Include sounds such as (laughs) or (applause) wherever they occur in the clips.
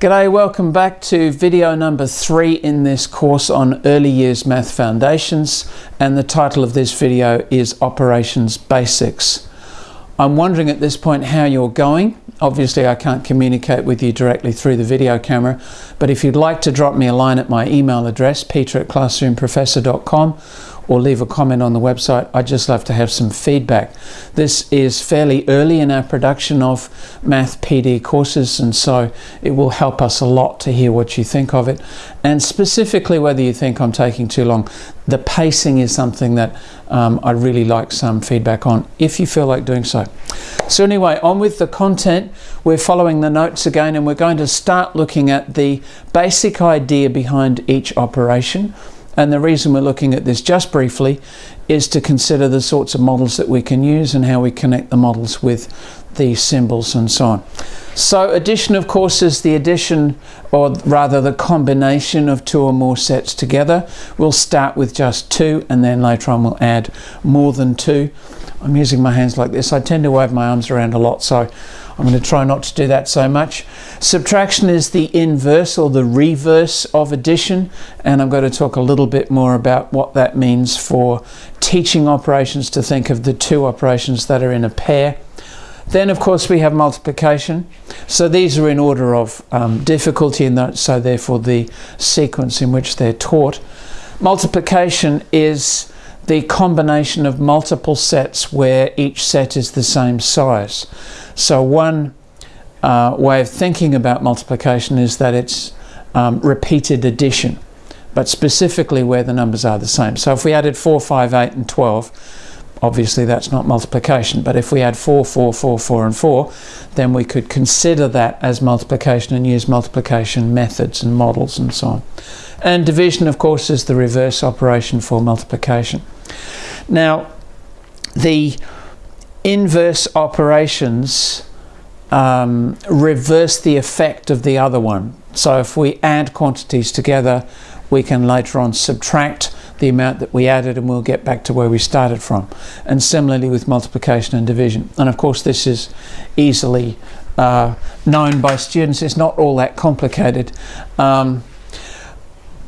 G'day, welcome back to video number three in this course on Early Years Math Foundations and the title of this video is Operations Basics. I'm wondering at this point how you're going. Obviously I can't communicate with you directly through the video camera, but if you'd like to drop me a line at my email address, peter at classroomprofessor.com or leave a comment on the website. I'd just love to have some feedback. This is fairly early in our production of Math PD courses and so it will help us a lot to hear what you think of it and specifically whether you think I'm taking too long. The pacing is something that um, I'd really like some feedback on if you feel like doing so. So anyway, on with the content. We're following the notes again and we're going to start looking at the basic idea behind each operation. And the reason we're looking at this just briefly is to consider the sorts of models that we can use and how we connect the models with the symbols and so on. So addition of course is the addition or rather the combination of two or more sets together. We'll start with just two and then later on we'll add more than two. I'm using my hands like this. I tend to wave my arms around a lot so I'm going to try not to do that so much. Subtraction is the inverse or the reverse of addition and I'm going to talk a little bit more about what that means for teaching operations to think of the two operations that are in a pair. Then of course we have multiplication. So these are in order of um, difficulty and so therefore the sequence in which they're taught. Multiplication is the combination of multiple sets where each set is the same size. So one uh, way of thinking about multiplication is that it's um, repeated addition, but specifically where the numbers are the same. So if we added 4, 5, 8 and 12, obviously that's not multiplication, but if we add 4, 4, 4, 4 and 4, then we could consider that as multiplication and use multiplication methods and models and so on. And division, of course, is the reverse operation for multiplication. Now, the inverse operations um, reverse the effect of the other one. So if we add quantities together, we can later on subtract the amount that we added and we'll get back to where we started from. And similarly with multiplication and division. And of course this is easily uh, known by students. It's not all that complicated. Um,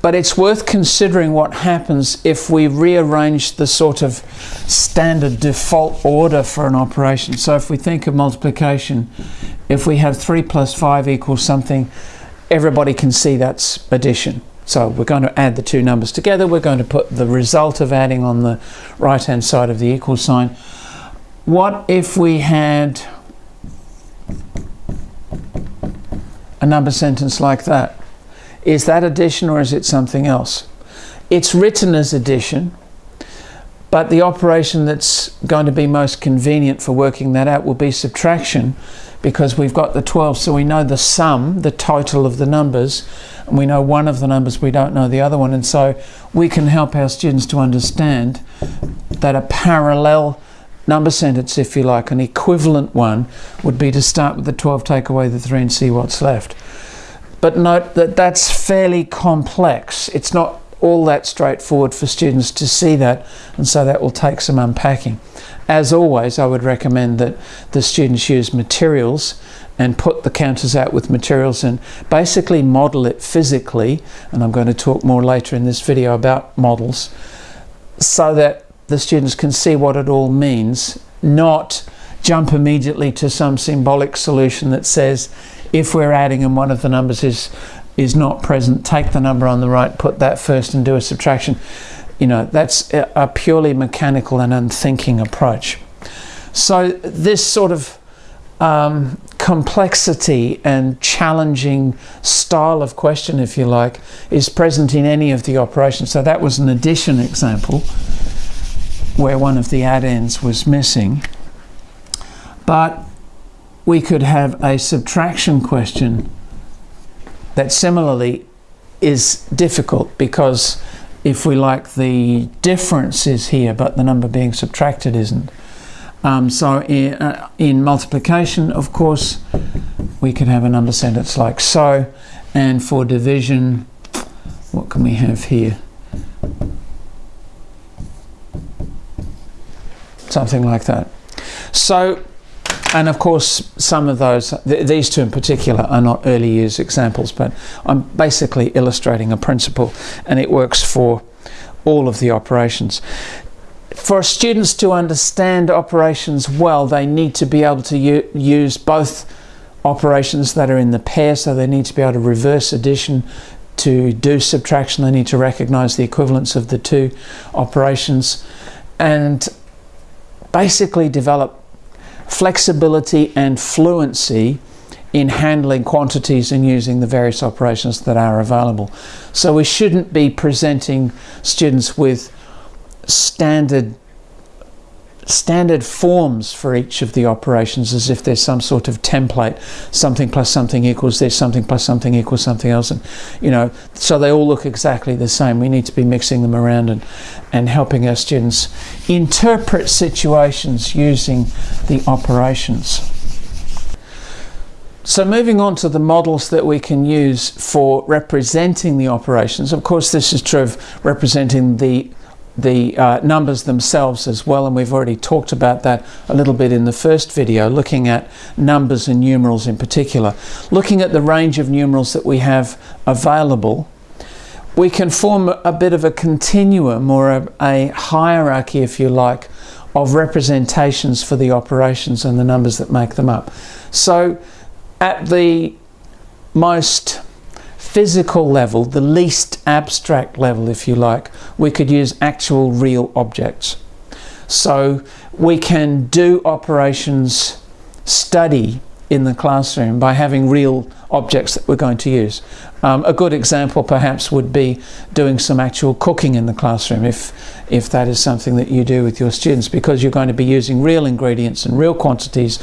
but it's worth considering what happens if we rearrange the sort of standard default order for an operation. So if we think of multiplication, if we have 3 plus 5 equals something, everybody can see that's addition. So we're going to add the two numbers together. We're going to put the result of adding on the right-hand side of the equal sign. What if we had a number sentence like that? Is that addition or is it something else? It's written as addition, but the operation that's going to be most convenient for working that out will be subtraction because we've got the 12 so we know the sum, the total of the numbers and we know one of the numbers, we don't know the other one and so we can help our students to understand that a parallel number sentence if you like, an equivalent one would be to start with the 12, take away the 3 and see what's left. But note that that's fairly complex. It's not all that straightforward for students to see that and so that will take some unpacking. As always I would recommend that the students use materials and put the counters out with materials and basically model it physically and I'm going to talk more later in this video about models so that the students can see what it all means not jump immediately to some symbolic solution that says if we're adding and one of the numbers is is not present, take the number on the right, put that first and do a subtraction. You know, that's a purely mechanical and unthinking approach. So this sort of um, complexity and challenging style of question, if you like, is present in any of the operations. So that was an addition example where one of the addends was missing. But we could have a subtraction question that similarly is difficult because if we like the difference is here but the number being subtracted isn't. Um, so in, uh, in, multiplication of course we could have a number sentence like so and for division what can we have here? Something like that. So and of course some of those th these two in particular are not early years examples but I'm basically illustrating a principle and it works for all of the operations. For students to understand operations well they need to be able to use both operations that are in the pair so they need to be able to reverse addition to do subtraction they need to recognize the equivalence of the two operations and basically develop flexibility and fluency in handling quantities and using the various operations that are available. So we shouldn't be presenting students with standard standard forms for each of the operations as if there's some sort of template. Something plus something equals this something plus something equals something else and you know so they all look exactly the same. We need to be mixing them around and and helping our students interpret situations using the operations. So moving on to the models that we can use for representing the operations. Of course this is true of representing the the uh, numbers themselves as well and we've already talked about that a little bit in the first video looking at numbers and numerals in particular. Looking at the range of numerals that we have available we can form a bit of a continuum or a, a hierarchy if you like of representations for the operations and the numbers that make them up. So at the most physical level, the least abstract level, if you like, we could use actual real objects. So we can do operations study in the classroom by having real objects that we're going to use. Um, a good example perhaps would be doing some actual cooking in the classroom if, if that is something that you do with your students because you're going to be using real ingredients and real quantities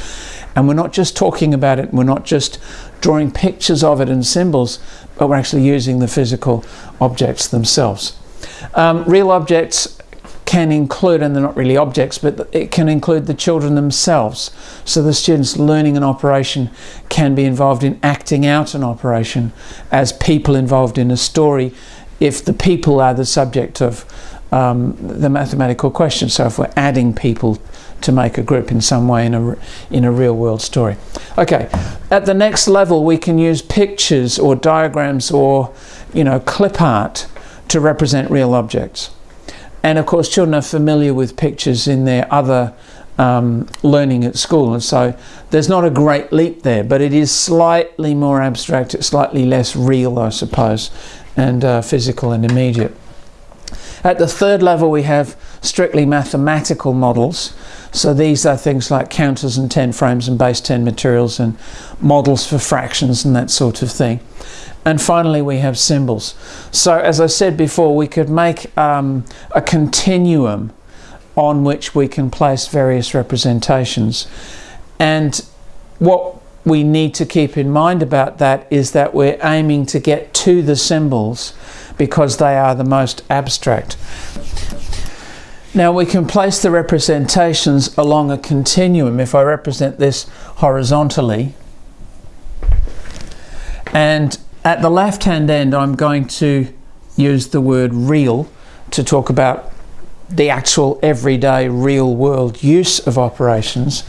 and we're not just talking about it, we're not just drawing pictures of it and symbols, but we're actually using the physical objects themselves. Um, real objects can include, and they're not really objects, but it can include the children themselves. So the students learning an operation can be involved in acting out an operation as people involved in a story if the people are the subject of um, the mathematical question. So if we're adding people to make a group in some way in a, in a real world story. Okay, at the next level we can use pictures or diagrams or you know clip art to represent real objects. And of course children are familiar with pictures in their other um, learning at school and so there's not a great leap there but it is slightly more abstract, it's slightly less real I suppose and uh, physical and immediate. At the third level we have strictly mathematical models. So these are things like counters and 10 frames and base 10 materials and models for fractions and that sort of thing. And finally we have symbols. So as I said before we could make um, a continuum on which we can place various representations. And what we need to keep in mind about that is that we're aiming to get to the symbols because they are the most abstract. Now we can place the representations along a continuum. If I represent this horizontally, and at the left hand end I'm going to use the word real to talk about the actual everyday real world use of operations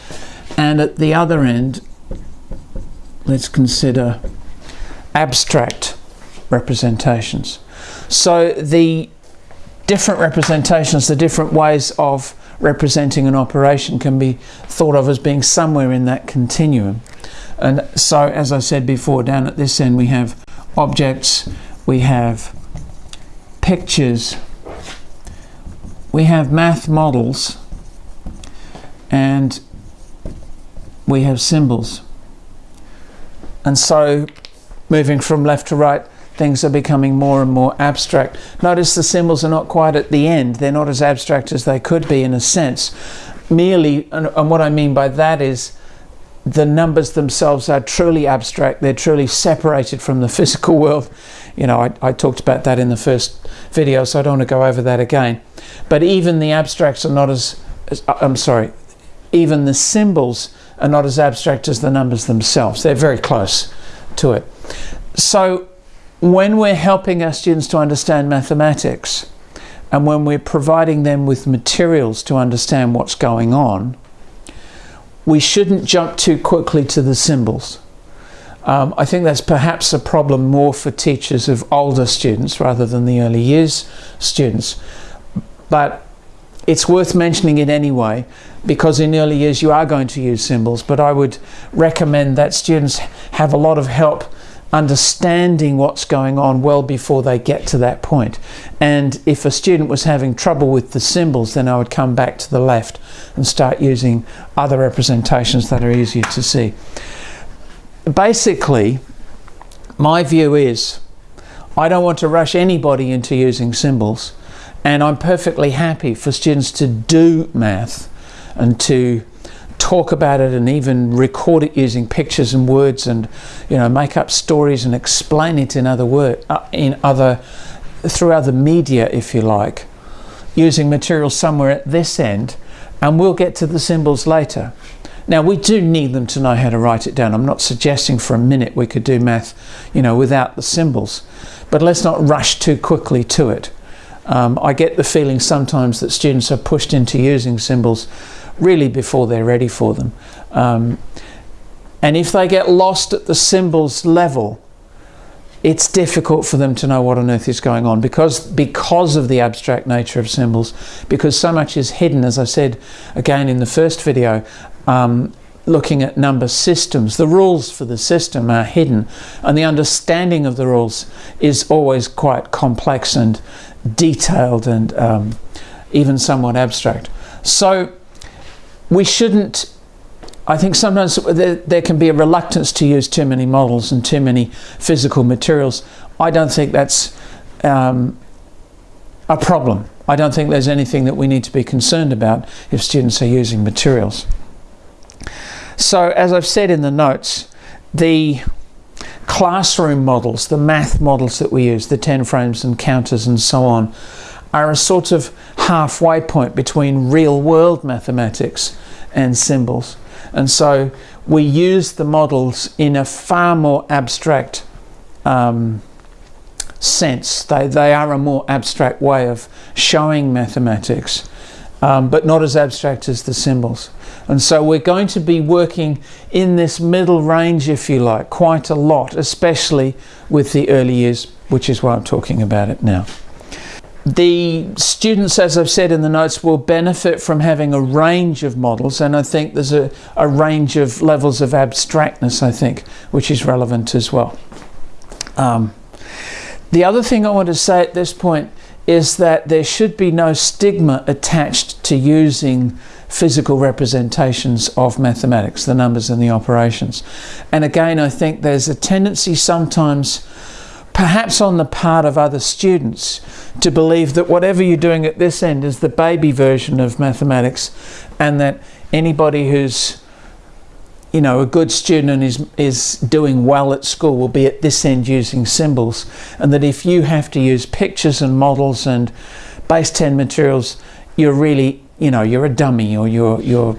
and at the other end let's consider abstract representations. So the different representations, the different ways of representing an operation can be thought of as being somewhere in that continuum. And so, as I said before, down at this end we have objects, we have pictures, we have math models, and we have symbols. And so, moving from left to right, things are becoming more and more abstract. Notice the symbols are not quite at the end. They're not as abstract as they could be in a sense. Merely, and, and what I mean by that is the numbers themselves are truly abstract. They're truly separated from the (laughs) physical world. You know, I, I talked about that in the first video, so I don't want to go over that again. But even the abstracts are not as, as uh, I'm sorry, even the symbols are not as abstract as the numbers themselves. They're very close to it. So when we're helping our students to understand mathematics and when we're providing them with materials to understand what's going on, we shouldn't jump too quickly to the symbols. Um, I think that's perhaps a problem more for teachers of older students rather than the early years students. But it's worth mentioning it anyway because in early years you are going to use symbols but I would recommend that students have a lot of help understanding what's going on well before they get to that point. And if a student was having trouble with the symbols, then I would come back to the left and start using other representations that are easier to see. Basically, my view is I don't want to rush anybody into using symbols and I'm perfectly happy for students to do math and to talk about it and even record it using pictures and words and you know make up stories and explain it in other word uh, in other through other media if you like using material somewhere at this end and we'll get to the symbols later. Now we do need them to know how to write it down. I'm not suggesting for a minute we could do math you know without the symbols but let's not rush too quickly to it. Um, I get the feeling sometimes that students are pushed into using symbols really before they're ready for them. Um, and if they get lost at the symbols level, it's difficult for them to know what on earth is going on because because of the abstract nature of symbols because so much is hidden as I said again in the first video um, looking at number systems the rules for the system are hidden and the understanding of the rules is always quite complex and detailed and um, even somewhat abstract so we shouldn't I think sometimes there, there, can be a reluctance to use too many models and too many physical materials. I don't think that's um, a problem. I don't think there's anything that we need to be concerned about if students are using materials. So as I've said in the notes, the classroom models, the math models that we use, the 10 frames and counters and so on, are a sort of halfway point between real world mathematics and symbols. And so we use the models in a far more abstract um, sense. They, they are a more abstract way of showing mathematics, um, but not as abstract as the symbols. And so we're going to be working in this middle range, if you like, quite a lot, especially with the early years, which is why I'm talking about it now. The students, as I've said in the notes, will benefit from having a range of models and I think there's a, a range of levels of abstractness, I think, which is relevant as well. Um, the other thing I want to say at this point is that there should be no stigma attached to using physical representations of mathematics, the numbers and the operations. And again, I think there's a tendency sometimes perhaps on the part of other students to believe that whatever you're doing at this end is the baby version of mathematics and that anybody who's you know a good student and is is doing well at school will be at this end using symbols and that if you have to use pictures and models and base 10 materials you're really you know you're a dummy or you're you're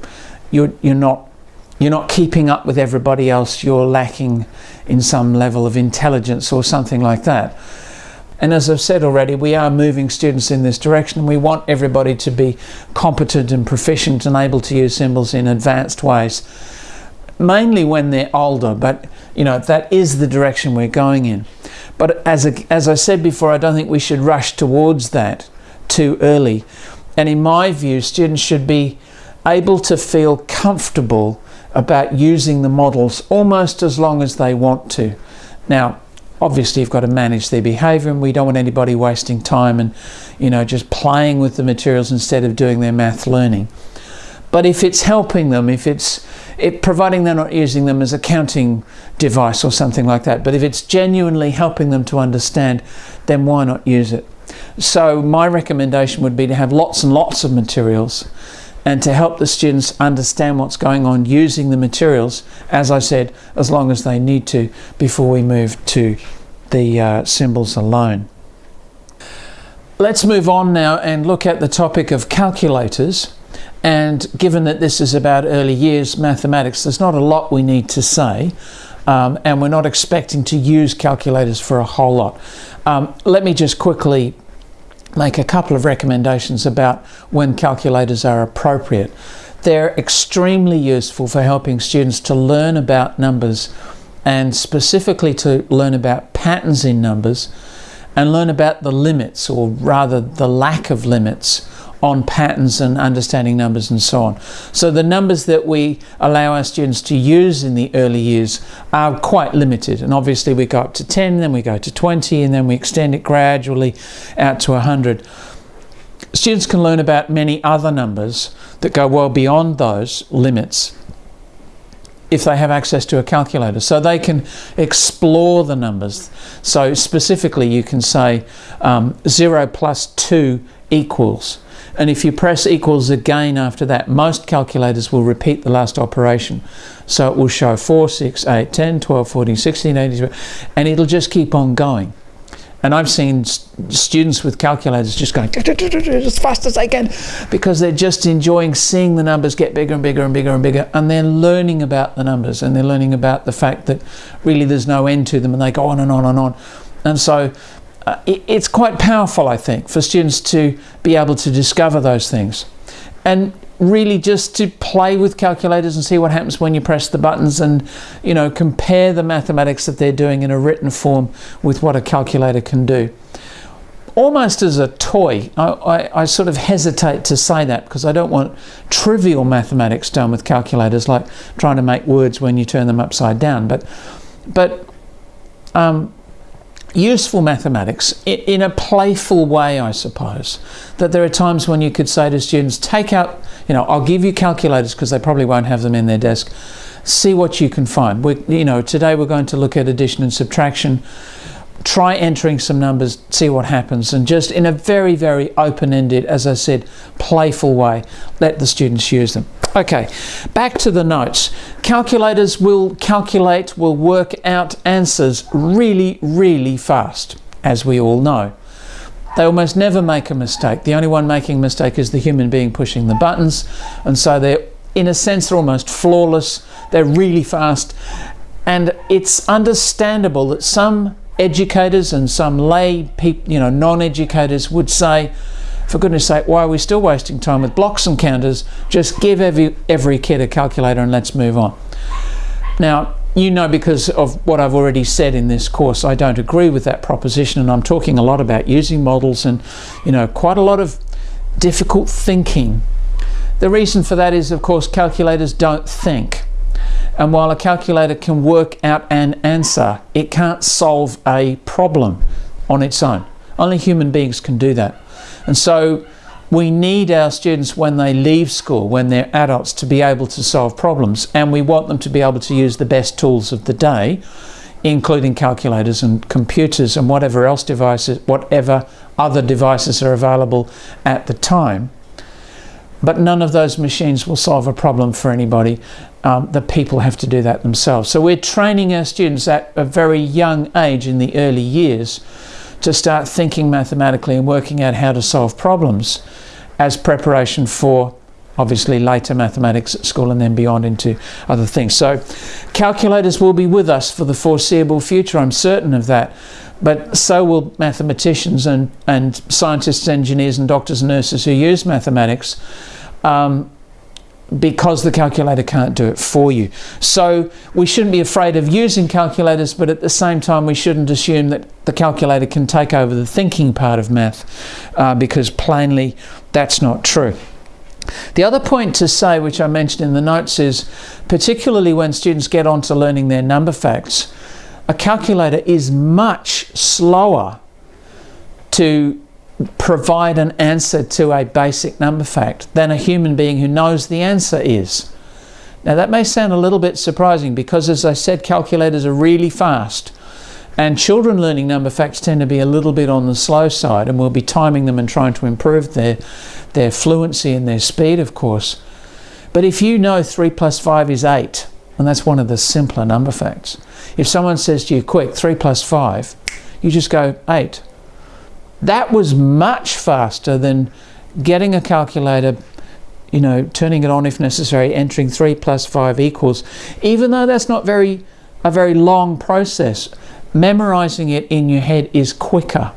you're you're not you're not keeping up with everybody else, you're lacking in some level of intelligence or something like that. And as I've said already, we are moving students in this direction. We want everybody to be competent and proficient and able to use symbols in advanced ways, mainly when they're older, but you know, that is the direction we're going in. But as, a, as I said before, I don't think we should rush towards that too early. And in my view, students should be able to feel comfortable about using the models almost as long as they want to. Now, obviously you've got to manage their behavior and we don't want anybody wasting time and you know just playing with the materials instead of doing their math learning. But if it's helping them, if it's it, providing they're not using them as a counting device or something like that, but if it's genuinely helping them to understand, then why not use it? So my recommendation would be to have lots and lots of materials and to help the students understand what's going on using the materials, as I said, as long as they need to before we move to the uh, symbols alone. Let's move on now and look at the topic of calculators. And given that this is about early years mathematics, there's not a lot we need to say. Um, and we're not expecting to use calculators for a whole lot. Um, let me just quickly make a couple of recommendations about when calculators are appropriate. they're extremely useful for helping students to learn about numbers and specifically to learn about patterns in numbers and learn about the limits or rather the lack of limits on patterns and understanding numbers and so on. So the numbers that we allow our students to use in the early years are quite limited and obviously we go up to 10 then we go to 20 and then we extend it gradually out to 100. Students can learn about many other numbers that go well beyond those limits if they have access to a calculator. So they can explore the numbers. So specifically you can say um, 0 plus 2 equals. And if you press equals again after that, most calculators will repeat the last operation. So it will show 4, 6, 8, 10, 12, 14, 16, 18, and it'll just keep on going. And I've seen students with calculators just going as fast as they can because they're just enjoying seeing the numbers get bigger and bigger and bigger and bigger. And they're learning about the numbers and they're learning about the fact that really there's no end to them and they go on and on and on. And so uh, it, it's quite powerful, I think, for students to be able to discover those things. And really just to play with calculators and see what happens when you press the buttons and you know compare the mathematics that they're doing in a written form with what a calculator can do almost as a toy I, I, I sort of hesitate to say that because I don't want trivial mathematics done with calculators like trying to make words when you turn them upside down but but um, useful mathematics in a playful way, I suppose. That there are times when you could say to students, take out, you know, I'll give you calculators because they probably won't have them in their desk. See what you can find. We, you know, today we're going to look at addition and subtraction. Try entering some numbers, see what happens, and just in a very, very open-ended, as I said, playful way, let the students use them. Okay, back to the notes. Calculators will calculate, will work out answers really, really fast, as we all know. They almost never make a mistake. The only one making a mistake is the human being pushing the buttons. And so they're, in a sense, they're almost flawless. They're really fast. And it's understandable that some educators and some lay people, you know, non-educators would say, for goodness sake, why are we still wasting time with blocks and counters? Just give every, every kid a calculator and let's move on. Now, you know because of what I've already said in this course, I don't agree with that proposition and I'm talking a lot about using models and, you know, quite a lot of difficult thinking. The reason for that is, of course, calculators don't think. And while a calculator can work out an answer, it can't solve a problem on its own. Only human beings can do that. And so we need our students when they leave school, when they're adults, to be able to solve problems. And we want them to be able to use the best tools of the day, including calculators and computers and whatever else devices, whatever other devices are available at the time. But none of those machines will solve a problem for anybody. Um, the people have to do that themselves. So we're training our students at a very young age in the early years to start thinking mathematically and working out how to solve problems as preparation for obviously later mathematics at school and then beyond into other things. So calculators will be with us for the foreseeable future, I'm certain of that. But so will mathematicians and, and scientists, engineers and doctors and nurses who use mathematics. Um, because the calculator can't do it for you. So we shouldn't be afraid of using calculators, but at the same time we shouldn't assume that the calculator can take over the thinking part of math, uh, because plainly that's not true. The other point to say, which I mentioned in the notes, is particularly when students get on to learning their number facts, a calculator is much slower to provide an answer to a basic number fact than a human being who knows the answer is. Now that may sound a little bit surprising because as I said calculators are really fast and children learning number facts tend to be a little bit on the slow side and we'll be timing them and trying to improve their, their fluency and their speed of course. But if you know 3 plus 5 is 8 and that's one of the simpler number facts. If someone says to you quick 3 plus 5 you just go 8 that was much faster than getting a calculator, you know, turning it on if necessary, entering 3 plus 5 equals. Even though that's not very a very long process, memorizing it in your head is quicker.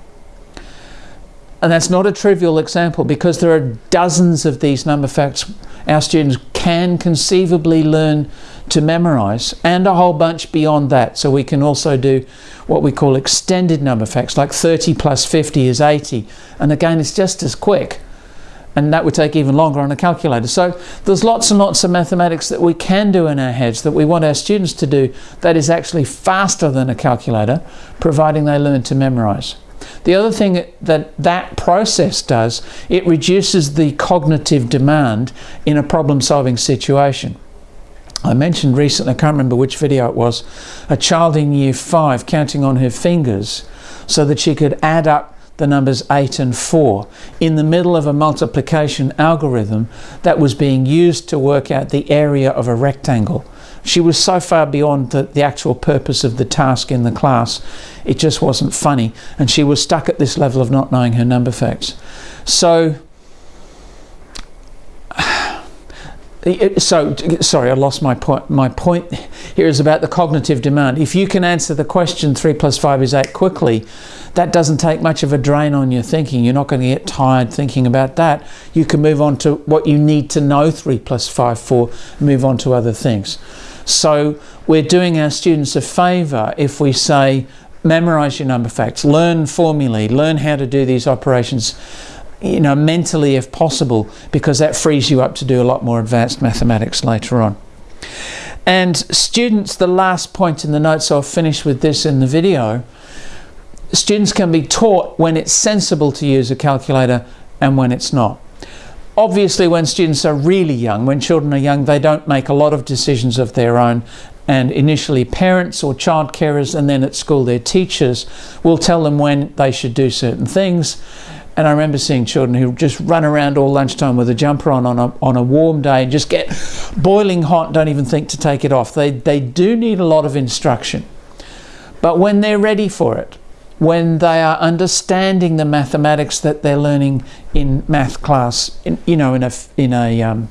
And that's not a trivial example because there are dozens of these number facts our students can conceivably learn to memorize and a whole bunch beyond that. So we can also do what we call extended number facts, like 30 plus 50 is 80. And again, it's just as quick. And that would take even longer on a calculator. So there's lots and lots of mathematics that we can do in our heads that we want our students to do that is actually faster than a calculator, providing they learn to memorize. The other thing that that process does, it reduces the cognitive demand in a problem-solving situation. I mentioned recently, I can't remember which video it was, a child in year five counting on her fingers so that she could add up the numbers 8 and 4 in the middle of a multiplication algorithm that was being used to work out the area of a rectangle. She was so far beyond the, the actual purpose of the task in the class, it just wasn't funny. And she was stuck at this level of not knowing her number facts. So so sorry, I lost my point. My point here is about the cognitive demand. If you can answer the question three plus five is eight quickly, that doesn't take much of a drain on your thinking. You're not going to get tired thinking about that. You can move on to what you need to know three plus five for, move on to other things. So we're doing our students a favour if we say memorize your number facts, learn formulae, learn how to do these operations you know, mentally if possible, because that frees you up to do a lot more advanced mathematics later on. And students, the last point in the notes, I'll finish with this in the video, students can be taught when it's sensible to use a calculator and when it's not. Obviously, when students are really young, when children are young, they don't make a lot of decisions of their own and initially parents or child carers and then at school their teachers will tell them when they should do certain things and I remember seeing children who just run around all lunchtime with a jumper on on a, on a warm day and just get boiling hot, don't even think to take it off. They, they do need a lot of instruction. But when they're ready for it, when they are understanding the mathematics that they're learning in math class, in, you know, in a, in a um,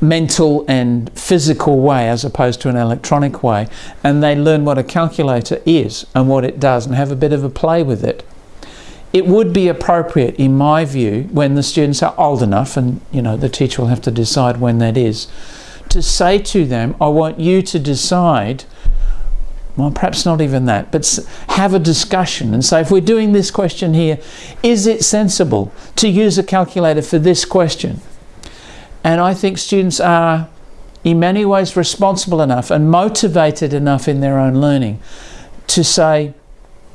mental and physical way as opposed to an electronic way, and they learn what a calculator is and what it does and have a bit of a play with it, it would be appropriate, in my view, when the students are old enough, and you know the teacher will have to decide when that is, to say to them, I want you to decide, well, perhaps not even that, but have a discussion and say, if we're doing this question here, is it sensible to use a calculator for this question? And I think students are in many ways responsible enough and motivated enough in their own learning to say,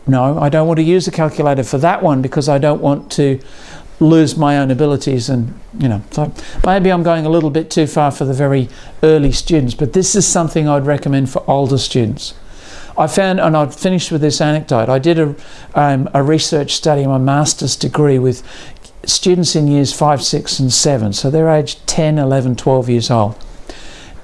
no, I don't want to use a calculator for that one because I don't want to lose my own abilities and you know so maybe I'm going a little bit too far for the very early students but this is something I'd recommend for older students. I found and I'd finished with this anecdote I did a, um, a research study my master's degree with students in years 5 6 and 7 so they're aged 10 11 12 years old.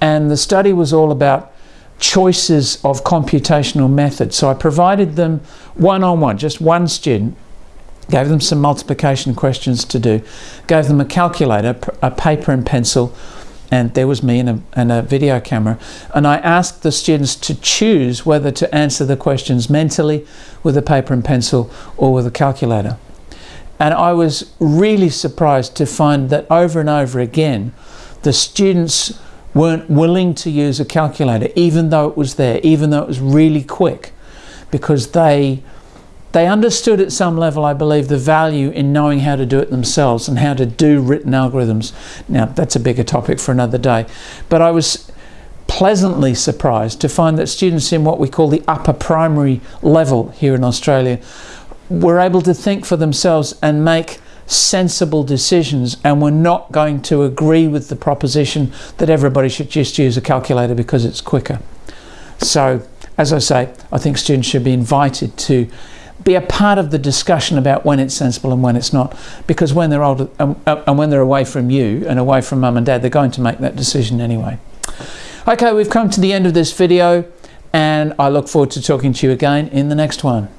And the study was all about choices of computational methods. So I provided them one-on-one, -on -one, just one student, gave them some multiplication questions to do, gave them a calculator, a paper and pencil, and there was me and a, and a video camera. And I asked the students to choose whether to answer the questions mentally with a paper and pencil or with a calculator. And I was really surprised to find that over and over again, the students weren't willing to use a calculator even though it was there, even though it was really quick, because they they understood at some level, I believe, the value in knowing how to do it themselves and how to do written algorithms. Now, that's a bigger topic for another day. But I was pleasantly surprised to find that students in what we call the upper primary level here in Australia were able to think for themselves and make sensible decisions and we're not going to agree with the proposition that everybody should just use a calculator because it's quicker. So, as I say, I think students should be invited to be a part of the discussion about when it's sensible and when it's not because when they're older um, uh, and when they're away from you and away from mum and dad they're going to make that decision anyway okay we've come to the end of this video and I look forward to talking to you again in the next one